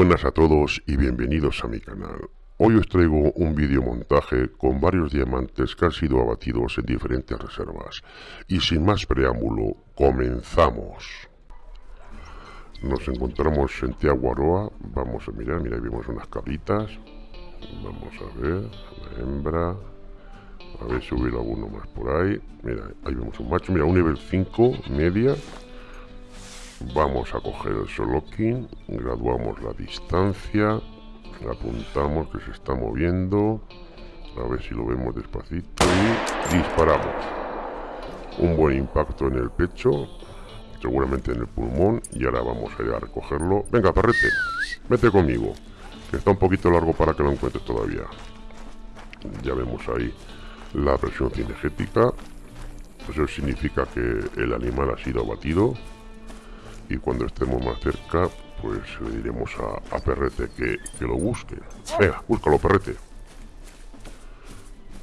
buenas a todos y bienvenidos a mi canal. Hoy os traigo un vídeo montaje con varios diamantes que han sido abatidos en diferentes reservas. Y sin más preámbulo, comenzamos. Nos encontramos en Tiaguaroa, vamos a mirar, mira, vemos unas cabritas. Vamos a ver, la hembra. A ver si hubiera alguno más por ahí. Mira, ahí vemos un macho, mira, un nivel 5, media. Vamos a coger el solokin, graduamos la distancia, apuntamos que se está moviendo, a ver si lo vemos despacito y disparamos. Un buen impacto en el pecho, seguramente en el pulmón y ahora vamos a ir a recogerlo. Venga, perrete, vete conmigo, que está un poquito largo para que lo encuentres todavía. Ya vemos ahí la presión cinegética, eso significa que el animal ha sido abatido y cuando estemos más cerca pues le diremos a, Perrete que, lo busque. Venga, búscalo Perrete.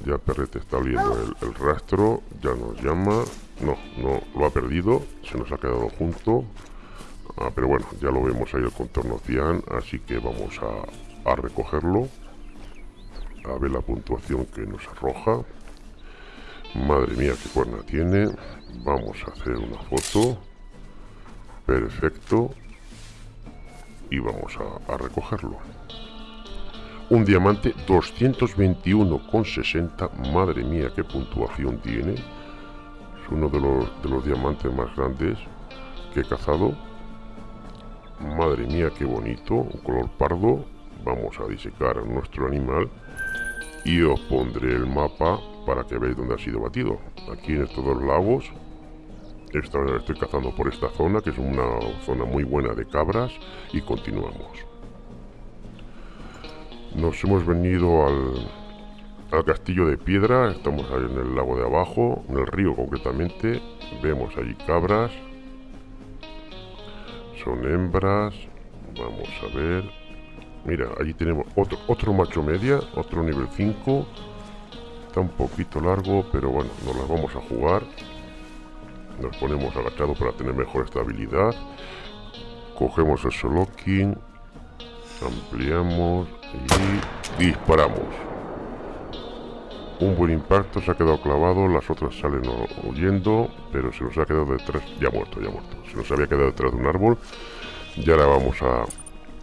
Ya Perrete está viendo el, rastro, ya nos llama. No, no, lo ha perdido, se nos ha quedado junto. Ah, pero bueno, ya lo vemos ahí el contorno cian, así que vamos a, a recogerlo. A ver la puntuación que nos arroja. Madre mía, qué cuerna tiene. Vamos a hacer una foto. Perfecto. Y vamos a, recogerlo. Un diamante 221,60. Madre mía, qué puntuación tiene. Es uno de los, de los diamantes más grandes que he cazado. Madre mía, qué bonito. Un color pardo. Vamos a disecar a nuestro animal. Y os pondré el mapa para que veáis dónde ha sido batido. Aquí en estos dos lagos estoy cazando por esta zona, que es una zona muy buena de cabras, y continuamos. Nos hemos venido al, al castillo de piedra, estamos ahí en el lago de abajo, en el río concretamente, vemos allí cabras, son hembras, vamos a ver, mira, allí tenemos otro, otro macho media, otro nivel 5, está un poquito largo, pero bueno, nos las vamos a jugar, nos ponemos agachados para tener mejor estabilidad. Cogemos el solokin ampliamos y disparamos. Un buen impacto se ha quedado clavado las otras salen huyendo pero se nos ha quedado detrás ya muerto ya muerto. Se nos había quedado detrás de un árbol. Y ahora vamos a,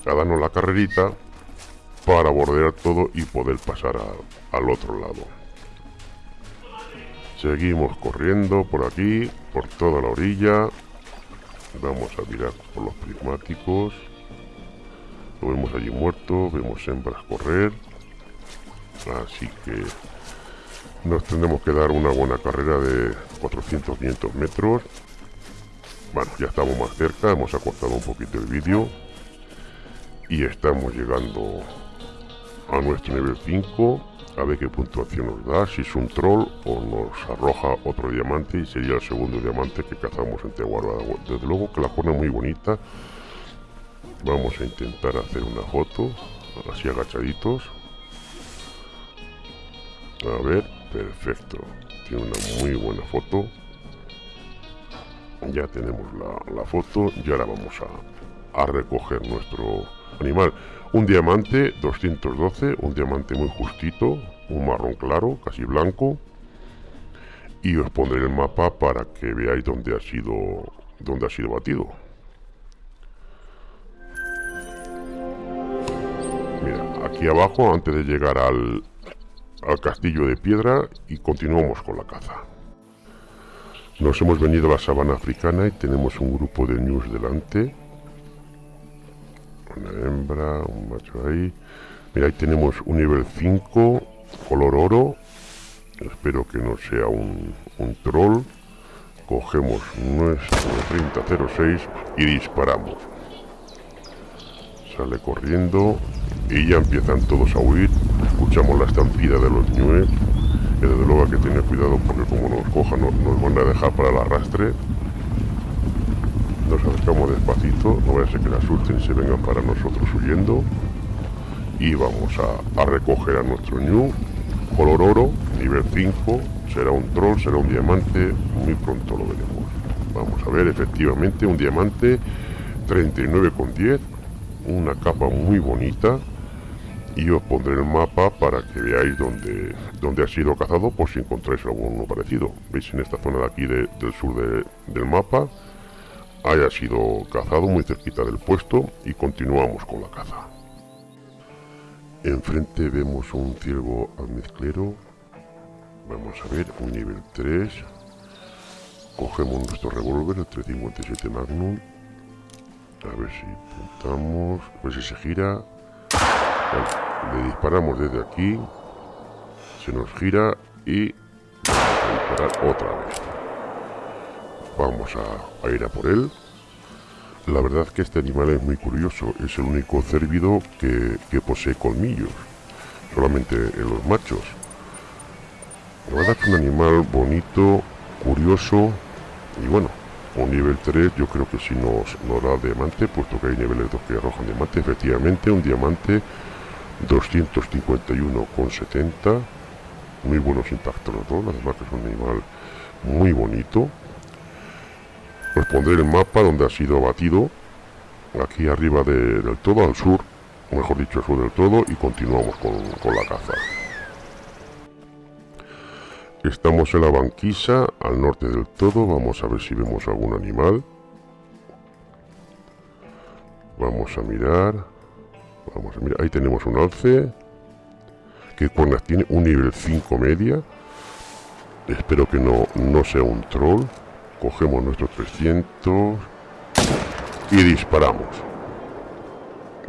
darnos la carrerita para bordear todo y poder pasar al otro lado Seguimos corriendo por aquí, por toda la orilla. Vamos a mirar por los prismáticos. Lo vemos allí muerto, vemos hembras correr. Así que nos tendremos que dar una buena carrera de 400-500 metros. Bueno, ya estamos más cerca, hemos acortado un poquito el vídeo. Y estamos llegando a nuestro nivel 5 a ver qué puntuación nos da, si es un troll o nos arroja otro diamante y sería el segundo diamante que cazamos en Teguaroa. Desde luego que la pone muy bonita. Vamos a intentar hacer una foto, así agachaditos. A ver, perfecto. Tiene una muy buena foto. Ya tenemos la, foto y ahora vamos a, a recoger nuestro animal. Un diamante 212, un diamante muy justito, un marrón claro, casi blanco. Y os pondré el mapa para que veáis dónde ha sido, dónde ha sido batido. Mira, aquí abajo, antes de llegar al, al castillo de piedra, y continuamos con la caza. Nos hemos venido a la sabana africana y tenemos un grupo de news delante una hembra, un macho ahí. Mira, ahí tenemos un nivel 5, color oro. Espero que no sea un, un troll. Cogemos nuestro 3006 y disparamos. Sale corriendo y ya empiezan todos a huir. Escuchamos la estampida de los ñues. Que desde luego hay que tener cuidado porque como nos cojan nos van a dejar para el arrastre nos acercamos despacito, no vaya a ser que la asusten y se vengan para nosotros huyendo. Y vamos a, recoger a nuestro New, color oro, nivel 5, será un troll, será un diamante, muy pronto lo veremos. Vamos a ver, efectivamente, un diamante. 39,10 una capa muy bonita. Y os pondré el mapa para que veáis dónde, dónde ha sido cazado por si encontráis alguno parecido. Veis en esta zona de aquí del sur del mapa haya sido cazado muy cerquita del puesto y continuamos con la caza. Enfrente vemos un ciervo almizclero. Vamos a ver, un nivel 3. Cogemos nuestro revólver, el 357 Magnum. A ver si apuntamos. A ver si se gira. le disparamos desde aquí. Se nos gira y disparar otra vez. Vamos a, ir a por él. La verdad que este animal es muy curioso. Es el único cérvido que, posee colmillos. Solamente en los machos. La verdad es un animal bonito, curioso y bueno, un nivel 3 yo creo que si nos, nos da diamante, puesto que hay niveles 2 que arrojan diamante, efectivamente un diamante 251,70 muy buenos impactos los dos, además que es un animal muy bonito os pondré el mapa donde ha sido abatido aquí arriba del todo, al sur mejor dicho al sur del todo y continuamos con, con la caza Estamos en la banquisa, al norte del todo. Vamos a ver si vemos algún animal. Vamos a mirar. Vamos a mirar. Ahí tenemos un alce. Que cuernas tiene? Un nivel 5 media. Espero que no, no sea un troll. Cogemos nuestros 300. Y disparamos.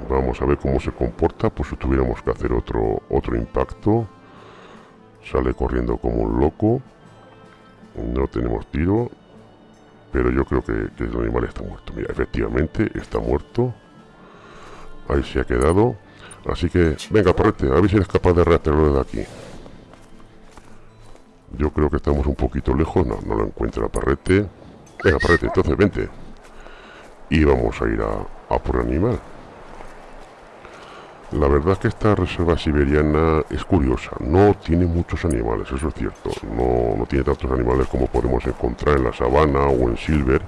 Vamos a ver cómo se comporta. Por si tuviéramos que hacer otro, otro impacto. Sale corriendo como un loco. No tenemos tiro. Pero yo creo que, el animal está muerto. Mira, efectivamente está muerto. Ahí se ha quedado. Así que, venga, parrete, a ver si eres capaz de rastrearlo de aquí. Yo creo que estamos un poquito lejos. No, no lo encuentra parrete. Venga, parrete, entonces vente. Y vamos a ir a, a por animal. La verdad es que esta reserva siberiana es curiosa, no tiene muchos animales, eso es cierto, no, tiene tantos animales como podemos encontrar en la sabana o en Silver,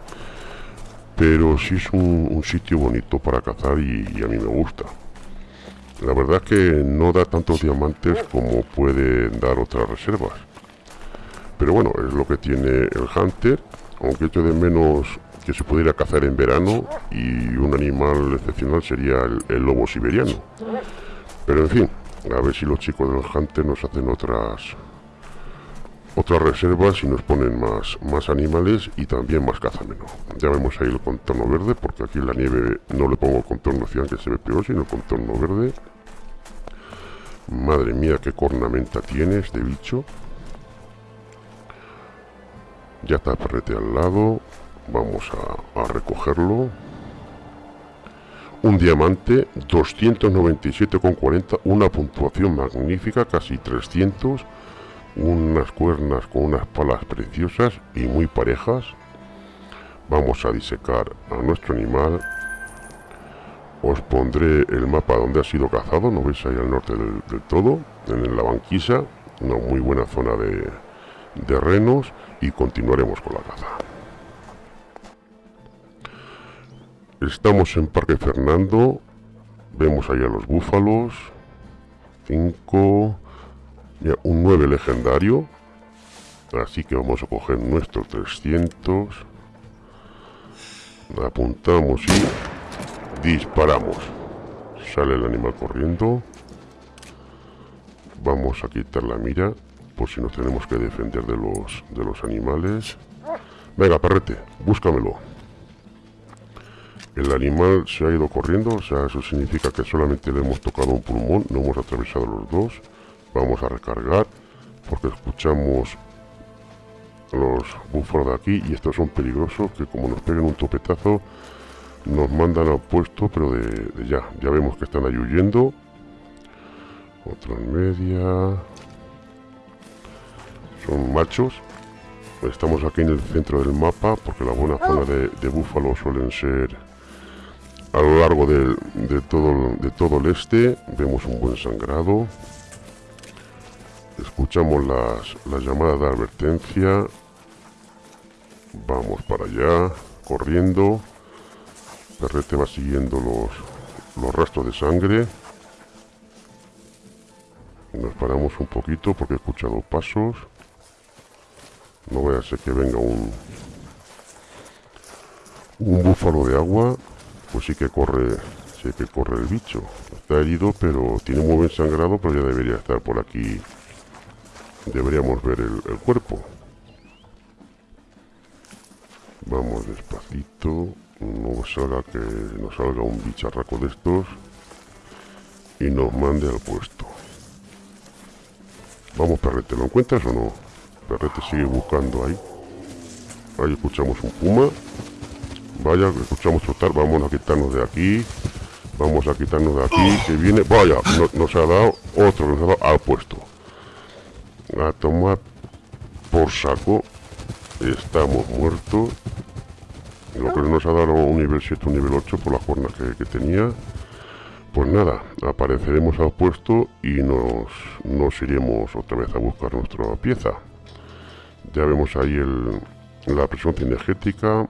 pero sí es un, sitio bonito para cazar y, a mí me gusta. La verdad es que no da tantos diamantes como pueden dar otras reservas. Pero bueno, es lo que tiene el Hunter, aunque esto de menos que se pudiera cazar en verano y un animal excepcional sería el, lobo siberiano. Pero en fin, a ver si los chicos del Hunter nos hacen otras otras reservas y nos ponen más, más animales y también más caza menos. Ya vemos ahí el contorno verde, porque aquí en la nieve no le pongo contorno cian que se ve peor, sino contorno verde. Madre mía, qué cornamenta tiene este bicho. Ya está perrete al lado. Vamos a, recogerlo. Un diamante 297,40 una puntuación magnífica casi 300 unas cuernas con unas palas preciosas y muy parejas. Vamos a disecar a nuestro animal. Os pondré el mapa donde ha sido cazado no veis ahí al norte del, todo en la banquisa. Una muy buena zona de, de renos y continuaremos con la caza Estamos en Parque Fernando. Vemos allá los búfalos. 5. Un 9 legendario. Así que vamos a coger nuestros 300. Apuntamos y disparamos. Sale el animal corriendo. Vamos a quitar la mira por si nos tenemos que defender de los, de los animales. Venga, perrete, búscamelo. El animal se ha ido corriendo, o sea, eso significa que solamente le hemos tocado un pulmón, no hemos atravesado los dos. Vamos a recargar, porque escuchamos los búfalos de aquí y estos son peligrosos, que como nos peguen un topetazo, nos mandan al puesto, pero de, ya. Ya vemos que están ahí huyendo. Otro en media. Son machos. Estamos aquí en el centro del mapa, porque la buena zona de, de búfalos suelen ser a lo largo de, todo, de todo el este vemos un buen sangrado. Escuchamos las, las llamadas de advertencia. Vamos para allá, corriendo. Perrete va siguiendo los, los rastros de sangre. Nos paramos un poquito porque he escuchado pasos. No voy a ser que venga un, un búfalo de agua. Pues sí que corre, sí que corre el bicho. Está herido, pero tiene muy buen sangrado, pero ya debería estar por aquí. Deberíamos ver el cuerpo. Vamos despacito. No salga que nos salga un bicharraco de estos. Y nos mande al puesto. Vamos, perrete, ¿lo encuentras o no? Perrete sigue buscando ahí. Ahí escuchamos un puma. Vaya, escuchamos trotar. Vamos a quitarnos de aquí. Vamos a quitarnos de aquí. Que viene. Vaya, nos ha dado otro. Nos ha dado al puesto. A tomar por saco. Estamos muertos. Lo que nos ha dado un nivel 7, un nivel 8 por la jornada que, tenía. Pues nada, apareceremos al puesto y nos, nos iremos otra vez a buscar nuestra pieza. Ya vemos ahí el, la presión energética.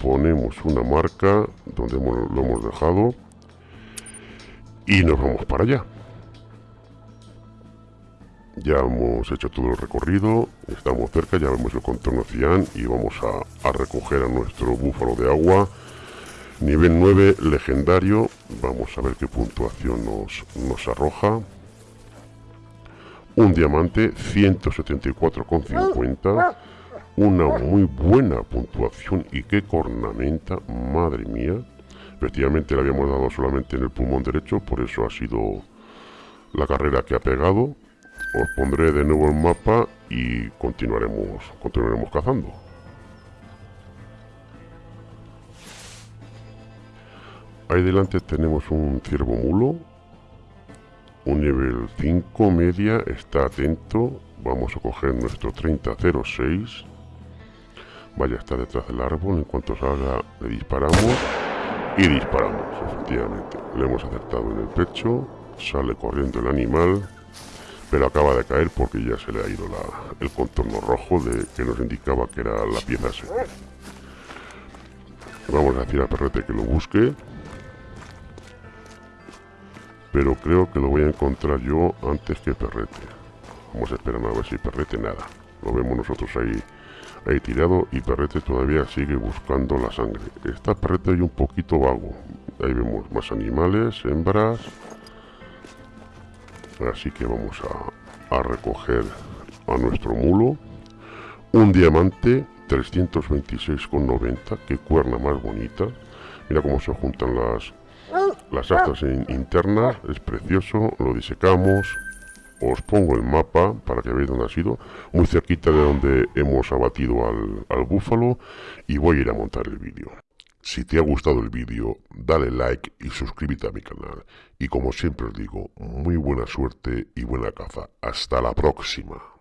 Ponemos una marca donde lo hemos dejado. Y nos vamos para allá. Ya hemos hecho todo el recorrido, estamos cerca, ya vemos el contorno cian y vamos a, recoger a nuestro búfalo de agua. Nivel 9, legendario. Vamos a ver qué puntuación nos, nos arroja. Un diamante, 174,50. Una muy buena puntuación y qué cornamenta, madre mía. Efectivamente le habíamos dado solamente en el pulmón derecho, por eso ha sido la carrera que ha pegado os pondré de nuevo el mapa y continuaremos, continuaremos cazando. Ahí delante tenemos un ciervo mulo, un nivel 5 media, está atento, vamos a coger nuestro 3006, vaya, está detrás del árbol, en cuanto salga le disparamos. Y disparamos, efectivamente, le hemos acertado en el pecho, sale corriendo el animal, pero acaba de caer porque ya se le ha ido el contorno rojo de, que nos indicaba que era la pieza Vamos a decir a Perrete que lo busque. Pero creo que lo voy a encontrar yo antes que Perrete. Vamos a esperar a ver si Perrete nada. Lo vemos nosotros ahí, ahí tirado y Perrete todavía sigue buscando la sangre. Está Perrete ahí un poquito vago. Ahí vemos más animales, hembras así que vamos a, recoger a nuestro mulo un diamante 326,90 que cuerna más bonita mira cómo se juntan las las astas internas es precioso lo disecamos os pongo el mapa para que veáis dónde ha sido muy cerquita de donde hemos abatido al, al búfalo y voy a ir a montar el vídeo si te ha gustado el vídeo, dale like y suscríbete a mi canal. Y como siempre os digo, muy buena suerte y buena caza. Hasta la próxima.